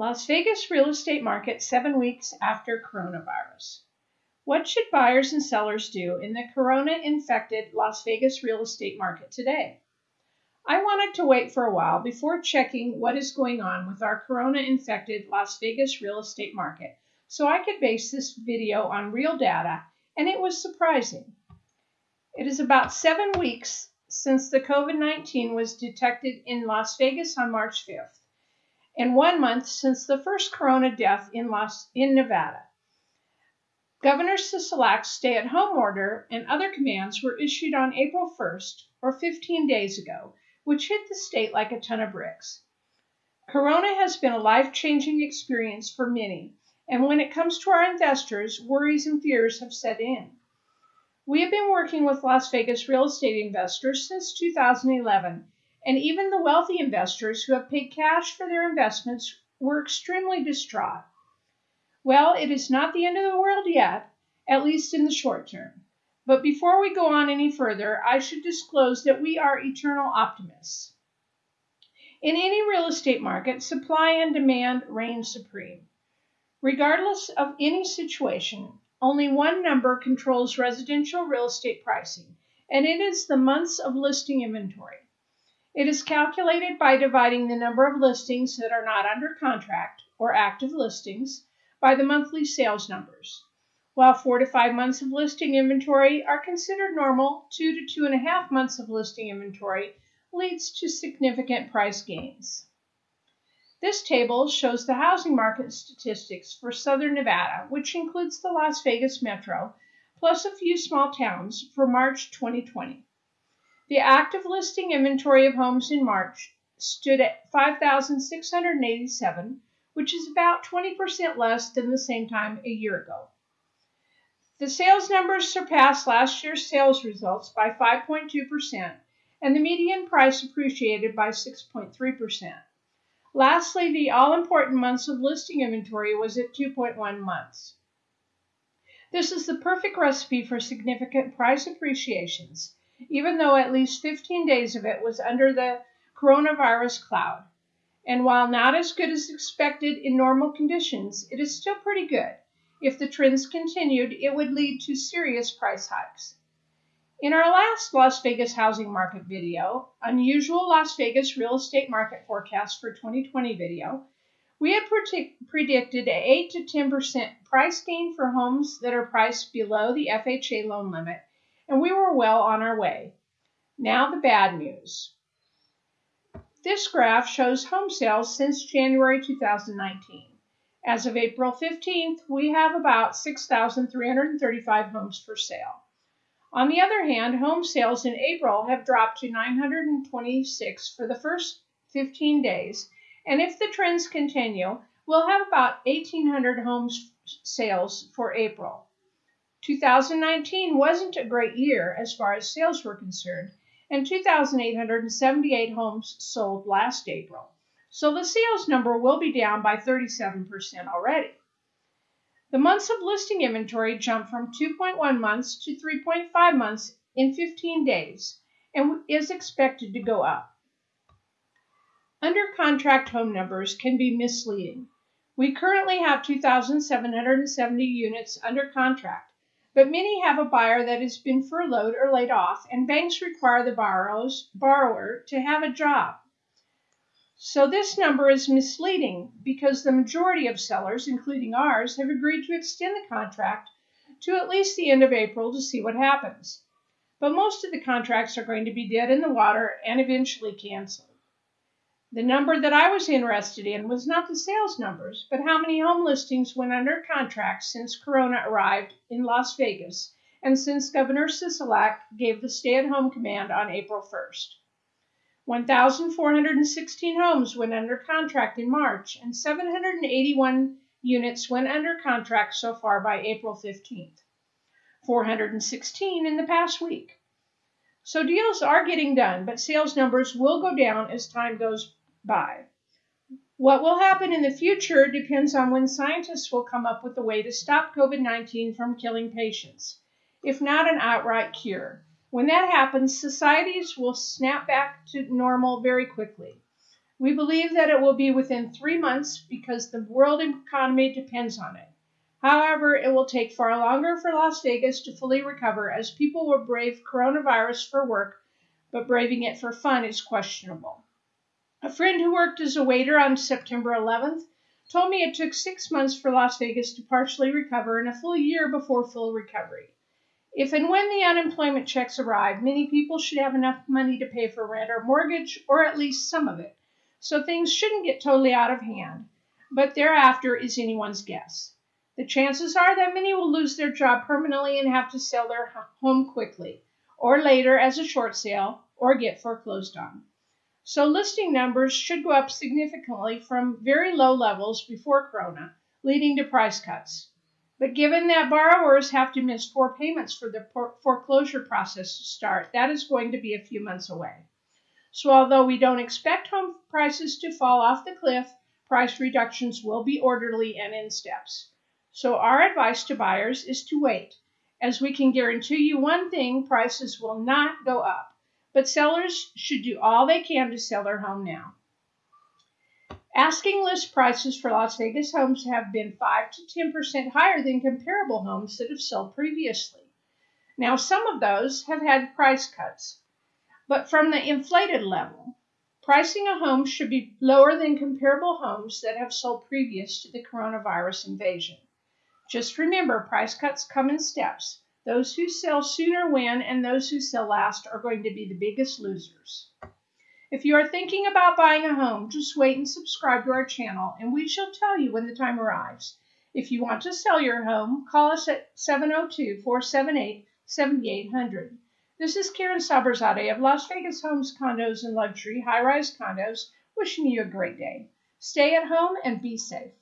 Las Vegas real estate market seven weeks after coronavirus. What should buyers and sellers do in the corona infected Las Vegas real estate market today? I wanted to wait for a while before checking what is going on with our corona infected Las Vegas real estate market so I could base this video on real data, and it was surprising. It is about seven weeks since the COVID 19 was detected in Las Vegas on March 5th and one month since the first corona death in, Las, in Nevada. Governor Sisolak's stay at home order and other commands were issued on April 1st, or 15 days ago, which hit the state like a ton of bricks. Corona has been a life changing experience for many, and when it comes to our investors, worries and fears have set in. We have been working with Las Vegas real estate investors since 2011 and even the wealthy investors who have paid cash for their investments were extremely distraught. Well, it is not the end of the world yet, at least in the short term. But before we go on any further, I should disclose that we are eternal optimists. In any real estate market, supply and demand reign supreme. Regardless of any situation, only one number controls residential real estate pricing, and it is the months of listing inventory. It is calculated by dividing the number of listings that are not under contract or active listings by the monthly sales numbers. While four to five months of listing inventory are considered normal, two to two and a half months of listing inventory leads to significant price gains. This table shows the housing market statistics for southern Nevada, which includes the Las Vegas metro, plus a few small towns for March 2020. The active listing inventory of homes in March stood at 5,687, which is about 20% less than the same time a year ago. The sales numbers surpassed last year's sales results by 5.2%, and the median price appreciated by 6.3%. Lastly, the all important months of listing inventory was at 2.1 months. This is the perfect recipe for significant price appreciations even though at least 15 days of it was under the coronavirus cloud. And while not as good as expected in normal conditions, it is still pretty good. If the trends continued, it would lead to serious price hikes. In our last Las Vegas housing market video, Unusual Las Vegas Real Estate Market Forecast for 2020 video, we had predicted a 8 to 10% price gain for homes that are priced below the FHA loan limit and we were well on our way. Now, the bad news. This graph shows home sales since January 2019. As of April 15th, we have about 6,335 homes for sale. On the other hand, home sales in April have dropped to 926 for the first 15 days, and if the trends continue, we'll have about 1,800 homes sales for April. 2019 wasn't a great year as far as sales were concerned, and 2,878 homes sold last April. So the sales number will be down by 37% already. The months of listing inventory jumped from 2.1 months to 3.5 months in 15 days and is expected to go up. Under contract home numbers can be misleading. We currently have 2,770 units under contract but many have a buyer that has been furloughed or laid off, and banks require the borrower to have a job. So this number is misleading because the majority of sellers, including ours, have agreed to extend the contract to at least the end of April to see what happens. But most of the contracts are going to be dead in the water and eventually canceled. The number that I was interested in was not the sales numbers, but how many home listings went under contract since Corona arrived in Las Vegas and since Governor Sisolak gave the stay at home command on April 1st. 1,416 homes went under contract in March, and 781 units went under contract so far by April 15th. 416 in the past week. So deals are getting done, but sales numbers will go down as time goes by. What will happen in the future depends on when scientists will come up with a way to stop COVID 19 from killing patients, if not an outright cure. When that happens, societies will snap back to normal very quickly. We believe that it will be within three months because the world economy depends on it. However, it will take far longer for Las Vegas to fully recover as people will brave coronavirus for work, but braving it for fun is questionable. A friend who worked as a waiter on September 11th told me it took six months for Las Vegas to partially recover and a full year before full recovery. If and when the unemployment checks arrive, many people should have enough money to pay for rent or mortgage, or at least some of it. So things shouldn't get totally out of hand. But thereafter is anyone's guess. The chances are that many will lose their job permanently and have to sell their home quickly, or later as a short sale, or get foreclosed on. So listing numbers should go up significantly from very low levels before Corona, leading to price cuts. But given that borrowers have to miss four payments for the foreclosure process to start, that is going to be a few months away. So although we don't expect home prices to fall off the cliff, price reductions will be orderly and in steps. So our advice to buyers is to wait, as we can guarantee you one thing, prices will not go up. But sellers should do all they can to sell their home now. Asking list prices for Las Vegas homes have been 5 to 10% higher than comparable homes that have sold previously. Now, some of those have had price cuts, but from the inflated level, pricing a home should be lower than comparable homes that have sold previous to the coronavirus invasion. Just remember, price cuts come in steps. Those who sell sooner win, and those who sell last are going to be the biggest losers. If you are thinking about buying a home, just wait and subscribe to our channel, and we shall tell you when the time arrives. If you want to sell your home, call us at 702 478 7800. This is Karen Saberzadeh of Las Vegas Homes, Condos, and Luxury High Rise Condos, wishing you a great day. Stay at home and be safe.